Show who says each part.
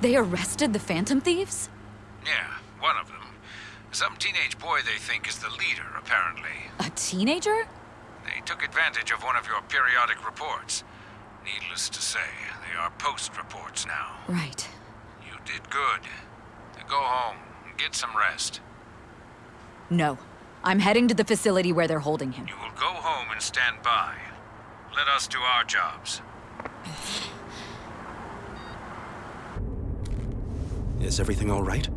Speaker 1: They arrested the Phantom Thieves?
Speaker 2: Yeah, one of them. Some teenage boy they think is the leader, apparently.
Speaker 1: A teenager?
Speaker 2: They took advantage of one of your periodic reports. Needless to say, they are post reports now.
Speaker 1: Right.
Speaker 2: You did good. Now go home and get some rest.
Speaker 1: No. I'm heading to the facility where they're holding him.
Speaker 2: You will go home and stand by. Let us do our jobs.
Speaker 3: Is everything all right?